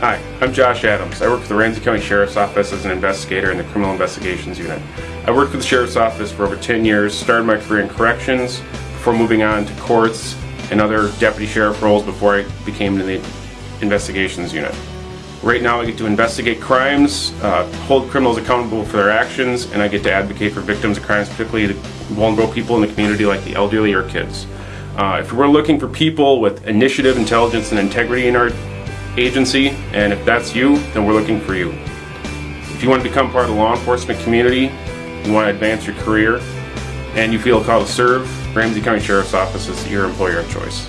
Hi, I'm Josh Adams. I work for the Ramsey County Sheriff's Office as an investigator in the Criminal Investigations Unit. I worked for the Sheriff's Office for over 10 years, started my career in corrections before moving on to courts and other deputy sheriff roles before I became in the Investigations Unit. Right now I get to investigate crimes, uh, hold criminals accountable for their actions, and I get to advocate for victims of crimes, particularly the vulnerable people in the community like the elderly or kids. Uh, if we're looking for people with initiative, intelligence, and integrity in our agency, and if that's you, then we're looking for you. If you want to become part of the law enforcement community, you want to advance your career, and you feel called to serve, Ramsey County Sheriff's Office is your employer of choice.